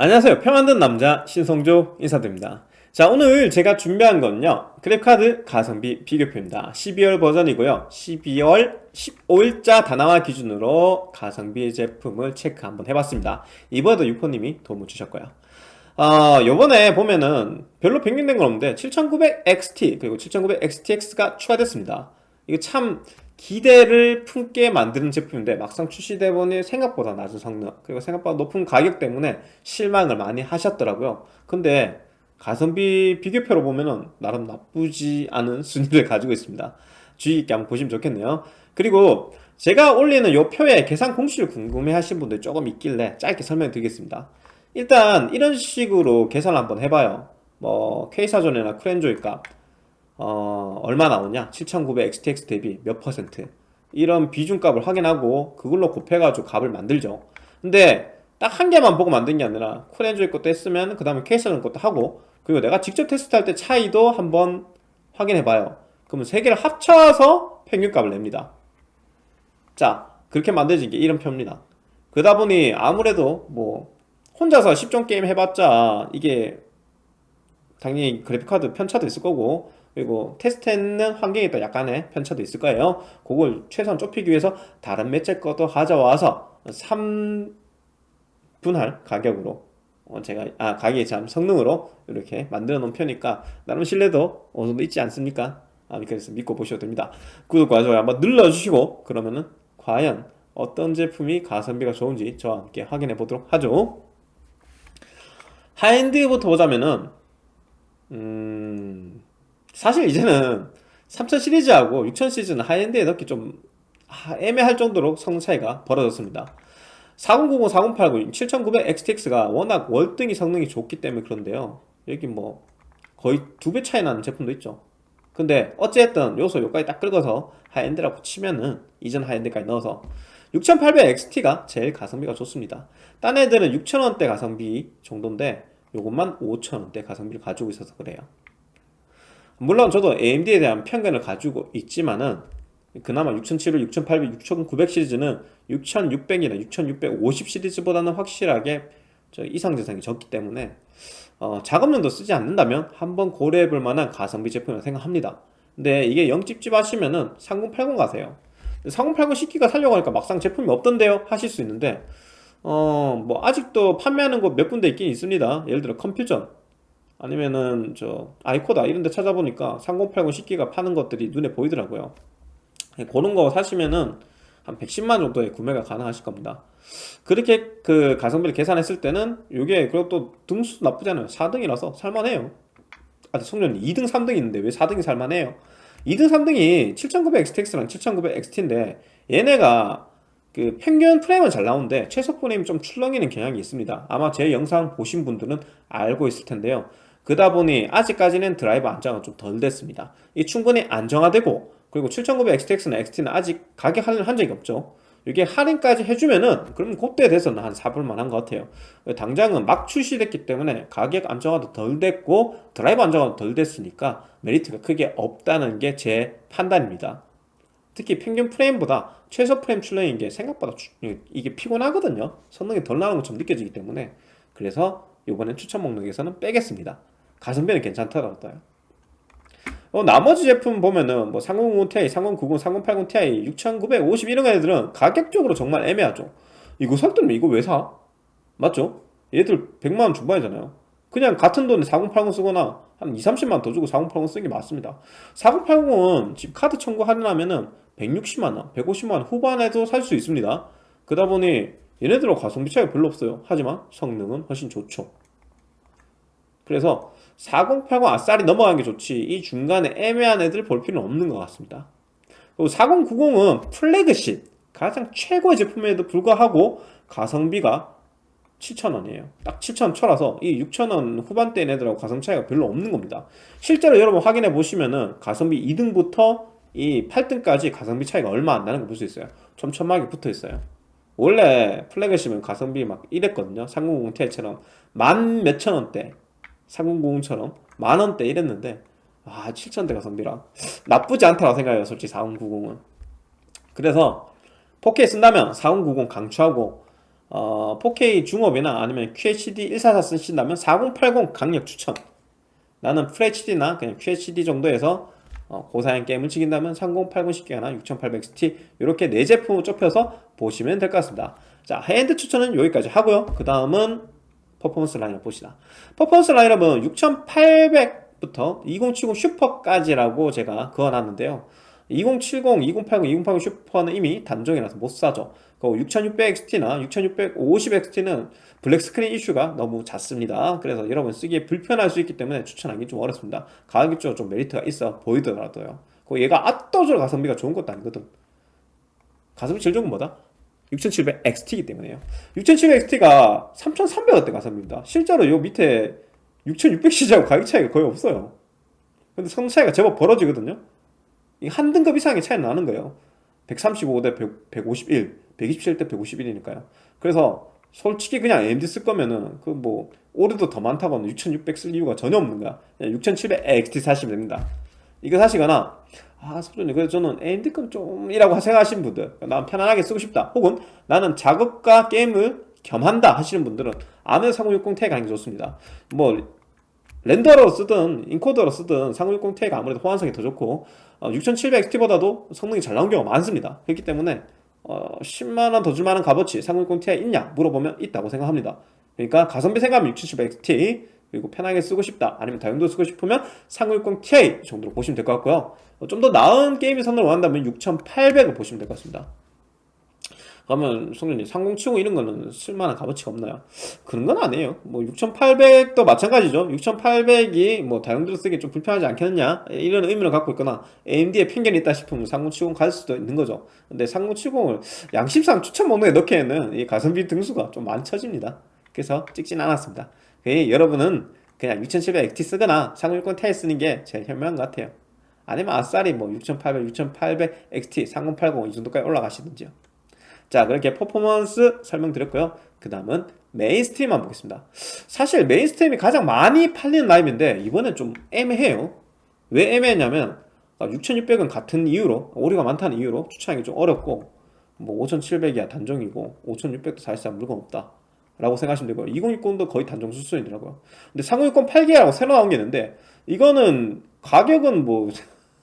안녕하세요. 표 만든 남자 신성조 인사드립니다. 자 오늘 제가 준비한 건요. 그래픽카드 가성비 비교표입니다. 12월 버전이고요. 12월 15일자 다나와 기준으로 가성비 제품을 체크 한번 해봤습니다. 이번에도 유포님이 도움을 주셨고요. 어, 요번에 보면은 별로 변경된 건 없는데 7900XT 그리고 7900XTX가 추가됐습니다. 이거 참 기대를 품게 만드는 제품인데 막상 출시돼 보니 생각보다 낮은 성능 그리고 생각보다 높은 가격 때문에 실망을 많이 하셨더라고요. 근데 가성비 비교표로 보면은 나름 나쁘지 않은 순위를 가지고 있습니다. 주의 있게 한번 보시면 좋겠네요. 그리고 제가 올리는 요 표의 계산 공식을 궁금해 하신 분들 조금 있길래 짧게 설명 드리겠습니다. 일단 이런 식으로 계산을 한번 해봐요. 뭐 K사전이나 크렌조이 값 어, 얼마 나오냐? 7900 XTX 대비 몇 퍼센트? 이런 비중값을 확인하고 그걸로 곱해가지고 값을 만들죠. 근데 딱 한 개만 보고 만든 게 아니라 쿨엔조이 것도 했으면 그 다음에 케이스는 것도 하고 그리고 내가 직접 테스트할 때 차이도 한번 확인해 봐요. 그러면 세 개를 합쳐서 평균값을 냅니다. 자 그렇게 만들어진 게 이런 표입니다. 그러다 보니 아무래도 뭐 혼자서 10종 게임 해봤자 이게 당연히 그래픽카드 편차도 있을 거고 그리고 테스트했는 환경에 또 약간의 편차도 있을 거예요. 그걸 최소한 좁히기 위해서 다른 매체 것도 가져와서 3분할 가격으로 어 제가 아 가격이 참 성능으로 이렇게 만들어 놓은 편이니까 나름 신뢰도 어느 정도 있지 않습니까? 아 그래서 믿고 보셔도 됩니다. 구독과 좋아요 한번 눌러주시고 그러면은 과연 어떤 제품이 가성비가 좋은지 저와 함께 확인해 보도록 하죠. 하이엔드부터 보자면은 음... 사실 이제는 3000 시리즈하고 6000 시리즈는 high-end에 넣기 좀 애매할 정도로 성능 차이가 벌어졌습니다. 4090, 4080, 7900 XTX가 워낙 월등히 성능이 좋기 때문에 그런데요. 여기 뭐 거의 두 배 차이 나는 제품도 있죠. 근데 어찌됐든 요소 요까지 딱 긁어서 high-end라고 치면은 이전 high-end까지 넣어서 6800 XT가 제일 가성비가 좋습니다. 딴 애들은 6000원대 가성비 정도인데 요것만 5000원대 가성비를 가지고 있어서 그래요 물론 저도 AMD에 대한 편견을 가지고 있지만은 그나마 6700, 6800, 6900 시리즈는 6600이나 6650 시리즈보다는 확실하게 이상재상이 적기 때문에 어, 작업용도 쓰지 않는다면 한번 고려해 볼 만한 가성비 제품이라고 생각합니다. 근데 이게 영집집 하시면은 3080 가세요. 3080 10기가 살려고 하니까 막상 제품이 없던데요? 하실 수 있는데 어 뭐 아직도 판매하는 곳 몇 군데 있긴 있습니다. 예를 들어 컴퓨전 아니면은 저 아이코다 이런 데 찾아보니까 3080 10기가 파는 것들이 눈에 보이더라고요. 예, 그런 거 사시면은 한 110만 정도에 구매가 가능하실 겁니다. 그렇게 그 가성비를 계산했을 때는 이게 그것도 등수 나쁘잖아요. 4등이라서 살만해요. 아 성년 2등 3등 있는데 왜 4등이 살만해요? 2등 3등이 7900 XTX랑 7900 XT인데 얘네가 그 평균 프레임은 잘 나오는데 최소 프레임 좀 출렁이는 경향이 있습니다. 아마 제 영상 보신 분들은 알고 있을 텐데요 그다 보니 아직까지는 드라이버 안정은 좀 덜 됐습니다. 이 충분히 안정화되고 그리고 7900 XTX나 XT는 아직 가격 할인 한 적이 없죠. 이게 할인까지 해주면은 그럼 그때 돼서는 한 사볼만 한 것 같아요. 당장은 막 출시됐기 때문에 가격 안정화도 덜 됐고 드라이버 안정화도 덜 됐으니까 메리트가 크게 없다는 게 제 판단입니다. 특히 평균 프레임보다 최소 프레임 출렁인 게 생각보다 이게 피곤하거든요. 성능이 덜 나오는 것처럼 느껴지기 때문에. 그래서 이번엔 추천 목록에서는 빼겠습니다 가성비는 괜찮더라고요 어, 나머지 제품 보면은 뭐 3090 Ti, 3090, 3080 Ti, 6950 이런 애들은 가격적으로 정말 애매하죠. 이거 살 때는 이거 왜 사? 맞죠? 얘들 100만원 중반이잖아요. 그냥 같은 돈에 4080 쓰거나 한 2, 30만원 더 주고 4080 쓰는 게 맞습니다. 4080은 지금 카드 청구 할인하면은 160만원, 150만원 후반에도 살 수 있습니다. 그러다 보니 얘네들하고 가성비 차이가 별로 없어요. 하지만 성능은 훨씬 좋죠. 그래서 4080 아싸리 넘어가는 게 좋지. 이 중간에 애매한 애들 볼 필요는 없는 것 같습니다. 그리고 4090은 플래그십 가장 최고의 제품에도 불구하고 가성비가 7,000원이에요. 딱 7,000원 쳐라서 이 6,000원 후반대 애들하고 가성 차이가 별로 없는 겁니다. 실제로 여러분 확인해 보시면은 가성비 2등부터 이 8등까지 가성비 차이가 얼마 안 나는 거 볼 수 있어요. 촘촘하게 붙어 있어요. 원래 플래그십은 가성비 막 이랬거든요. 3090 Ti처럼 만 몇천 원대 3090처럼 만원대 이랬는데 아 7천대 가성비라. 나쁘지 않다고 생각해요 솔직히 4090은. 그래서 4K 쓴다면 4090 강추하고 어, 4K 중업이나 아니면 QHD 144 쓰신다면 4080 강력 추천. 나는 FHD나 그냥 QHD 정도에서 어, 고사양 게임을 즐긴다면 3080 10기가나 6800XT 이렇게 네 제품을 좁혀서 보시면 될 것 같습니다. 자 하이엔드 추천은 여기까지 하고요. 그 다음은 퍼포먼스 라인업 봅시다 퍼포먼스 라인업은 6800부터 2070 슈퍼까지라고 제가 그어놨는데요 2070, 2080, 2080 슈퍼는 이미 단종이라서 못 사죠. 그 6600XT나 6650XT는 black screen 이슈가 너무 잦습니다. 그래서 여러분 쓰기에 불편할 수 있기 때문에 추천하기 좀 어렵습니다. 가격이 좀 메리트가 있어 보이더라도요. 그 얘가 압도적으로 가성비가 좋은 것도 아니거든. 가성비 제일 좋은 건 뭐다? 6700XT이기 때문에요. 6700XT가 3300원대 가성비입니다. 실제로 요 밑에 6600시리즈하고 가격 차이가 거의 없어요. 근데 성능 차이가 제법 벌어지거든요. 한 등급 이상의 차이 나는 거예요 135대 100, 151 127 대 151이니까요 그래서 솔직히 그냥 AMD 쓸 거면은 그 뭐 오류도 더 많다고 하면6600 쓸 이유가 전혀 없는 거야 6700 XT 사시면 됩니다 이거 사시거나 아 소준이. 그래서 저는 AMD 급좀이라고 생각하시는 분들 난 편안하게 쓰고 싶다. 혹은 나는 작업과 게임을 겸한다 하시는 분들은 아는 3060 가는 게 좋습니다. 뭐 렌더로 쓰든 인코더로 쓰든 3060 Ti가 아무래도 호환성이 더 좋고 어, 6700XT보다도 성능이 잘 나온 경우가 많습니다. 그렇기 때문에 어, 10만원 더 줄만한 값어치 3060 Ti 있냐 물어보면 있다고 생각합니다. 그러니까 가성비 생각하면 6700XT 그리고 편하게 쓰고 싶다 아니면 다용도 쓰고 싶으면 3060 Ti 정도로 보시면 될 것 같고요. 어, 좀더 나은 게임의 선을 원한다면 6800을 보시면 될 것 같습니다. 그러면 성준이 3070 이런 거는 쓸만한 값어치가 없나요? 그런 건 아니에요. 뭐 6800도 마찬가지죠. 6800이 뭐 다용도로 쓰기 좀 불편하지 않겠느냐? 이런 의미를 갖고 있거나 AMD에 편견이 있다 싶으면 3070 갈 수도 있는 거죠. 근데 3070을 양심상 추천 목록에 넣기에는 이 가성비 등수가 좀 많이 처집니다. 그래서 찍진 않았습니다 여러분은 그냥 6700 XT 쓰거나 3060 Ti 쓰는 게 제일 현명한 것 같아요. 아니면 아싸리 뭐 6800, 6800 XT, 3080 이 정도까지 올라가시든지요. 자 그렇게 퍼포먼스 설명드렸고요. 그 다음은 mainstream 한번 보겠습니다. 사실 mainstream이 가장 많이 팔리는 라인인데 이번엔 좀 애매해요. 왜 애매했냐면 6600은 아, 같은 이유로 오류가 많다는 이유로 추천하기 좀 어렵고 뭐 5700이야 단종이고 5600도 사실상 물건 없다 라고 생각하시면 되고요. 2060도 거의 단종 수준이더라고요. 근데 3060 8기라고 새로 나온 게 있는데 이거는 가격은 뭐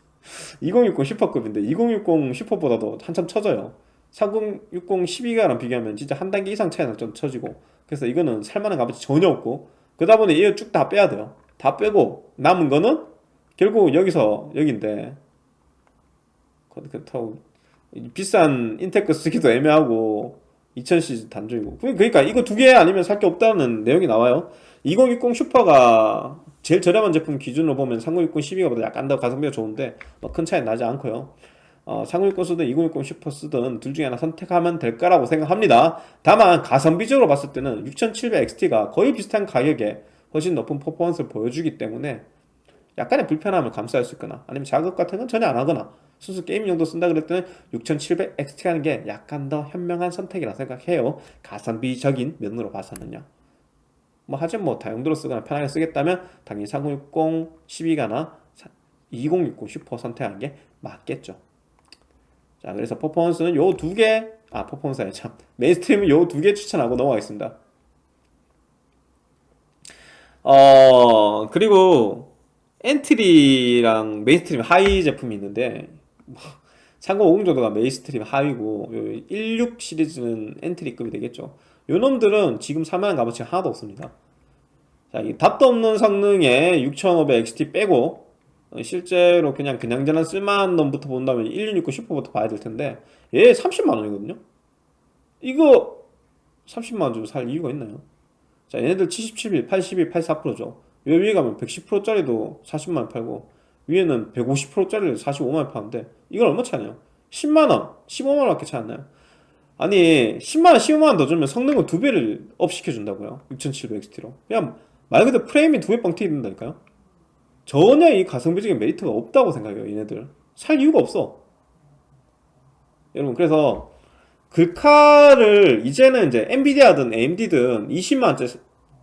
2060 슈퍼급인데 2060 슈퍼보다도 한참 쳐져요. 4060 12가랑 비교하면 진짜 한 단계 이상 차이가 좀 쳐지고 그래서 이거는 살만한 값어치 전혀 없고 그러다 보니 이거 쭉 다 빼야 돼요. 다 빼고 남은 거는 결국 여기서 여긴데 그렇다고 비싼 인테크 쓰기도 애매하고 2000시리즈 단종이고. 그러니까 이거 두 개 아니면 살 게 없다는 내용이 나와요. 2060 슈퍼가 제일 저렴한 제품 기준으로 보면 3060 12가보다 약간 더 가성비가 좋은데 뭐큰 차이 나지 않고요. 어, 3060 쓰든 2060 슈퍼 쓰든 둘 중에 하나 선택하면 될 거라고 생각합니다. 다만 가성비적으로 봤을 때는 6700XT가 거의 비슷한 가격에 훨씬 높은 퍼포먼스를 보여주기 때문에 약간의 불편함을 감수할 수 있거나 아니면 작업 같은 건 전혀 안 하거나 순수 게임 용도 쓴다 그럴 때는 6700XT 하는 게 약간 더 현명한 선택이라 생각해요. 가성비적인 면으로 봐서는요. 뭐 하지만 뭐 다용도로 쓰거나 편하게 쓰겠다면 당연히 3060 12가나 2060 슈퍼 선택하는 게 맞겠죠. 자 그래서 퍼포먼스는 요 두 개 아 퍼포먼스 아니 참 mainstream은 요 두 개 추천하고 넘어가겠습니다. 어 그리고 엔트리랑 mainstream 하위 제품이 있는데 3050 정도가 mainstream 하위고 16 시리즈는 엔트리급이 되겠죠. 요 놈들은 지금 살만한 값어치가 하나도 없습니다. 자, 이 답도 없는 성능에 6500 XT 빼고 실제로 그냥 그냥저냥 쓸만한 놈부터 본다면 1660 슈퍼부터 봐야 될 텐데 얘 30만원이거든요? 이거 30만원 주고 살 이유가 있나요? 자 얘네들 77일, 81, 84%죠. 요 위에 가면 110%짜리도 40만원 팔고 위에는 150%짜리를 45만원 파는데 이건 얼마 차냐? 10만원, 15만원 밖에 차이 안 나요. 아니 10만원, 15만원 더 주면 성능을 두 배를 up 시켜준다고요. 6700XT로. 그냥 말 그대로 프레임이 두 배 빵 튀긴다니까요. 전혀 이 가성비적인 메리트가 없다고 생각해요 얘네들. 살 이유가 없어. 여러분 그래서 글카를 이제는 이제 엔비디아든 AMD든 20만원짜리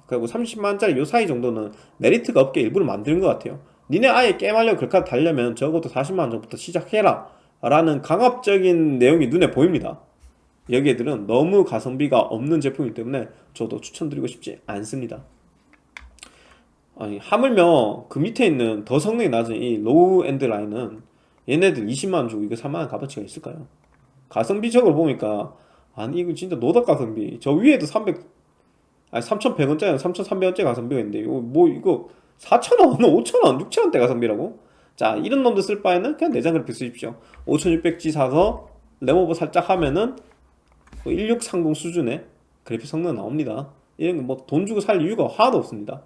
그리고 30만원짜리 요 사이 정도는 메리트가 없게 일부러 만드는 것 같아요 니네 아예 게임하려고 글카 달려면 적어도 40만원 전부터 시작해라 라는 강압적인 내용이 눈에 보입니다 여기에들은 너무 가성비가 없는 제품이기 때문에 저도 추천드리고 싶지 않습니다. 아니 하물며 그 밑에 있는 더 성능이 낮은 이 low-end 라인은 얘네들 20만원 주고 이거 3만원 값어치가 있을까요? 가성비적으로 보니까 아니 이거 진짜 노덕 가성비 저 위에도 300 아니 3,100원짜리 3,300원짜리 가성비가 있는데 이거 뭐 이거 4,000원 5,000원 6,000원대 가성비라고? 자 이런 놈들 쓸 바에는 그냥 내장 그래픽 쓰십시오. 5600G 사서 램오버 살짝 하면은 1630 수준의 그래픽 성능 나옵니다. 이런 거 뭐 돈 주고 살 이유가 하나도 없습니다.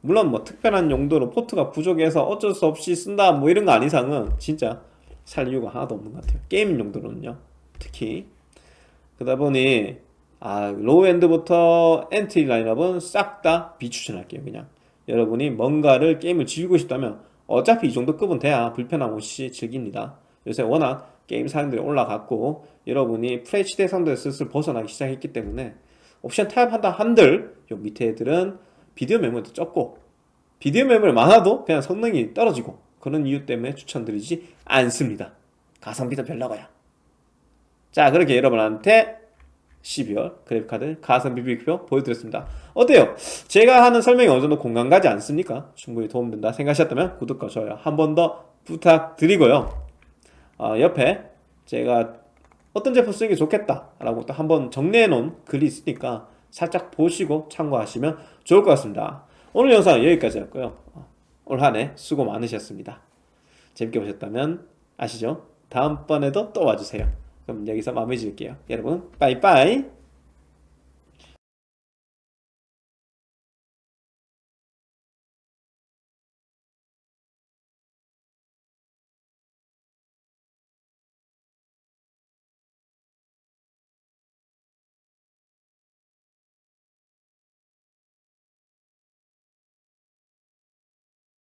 물론 뭐 특별한 용도로 포트가 부족해서 어쩔 수 없이 쓴다 뭐 이런 거 아닌 이상은 진짜 살 이유가 하나도 없는 것 같아요. 게임 용도로는요. 특히 그러다 보니 아 low-end부터 엔트리 라인업은 싹 다 비추천할게요 그냥. 여러분이 뭔가를 게임을 즐기고 싶다면 어차피 이 정도 급은 돼야 불편함 없이 즐깁니다. 요새 워낙 게임 사양들이 올라갔고 여러분이 FHD 상태에서 슬슬 벗어나기 시작했기 때문에 옵션 타협한다 한들 요 밑에 애들은 비디오 메모리도 적고 비디오 메모리 많아도 그냥 성능이 떨어지고 그런 이유 때문에 추천드리지 않습니다. 가성비도 별로고요. 자 그렇게 여러분한테 12월 그래픽카드 가성비 비교 보여드렸습니다 어때요? 제가 하는 설명이 어느 정도 공감 가지 않습니까? 충분히 도움된다 생각하셨다면 구독과 좋아요 한 번 더 부탁드리고요 어, 옆에 제가 어떤 제품 쓰는 게 좋겠다 라고 또 한 번 정리해 놓은 글이 있으니까 살짝 보시고 참고하시면 좋을 것 같습니다 오늘 영상은 여기까지였고요 어, 올한 해 수고 많으셨습니다 재밌게 보셨다면 아시죠? 다음번에도 또 와주세요 그럼 여기서 마무리 지을게요. 여러분 빠이빠이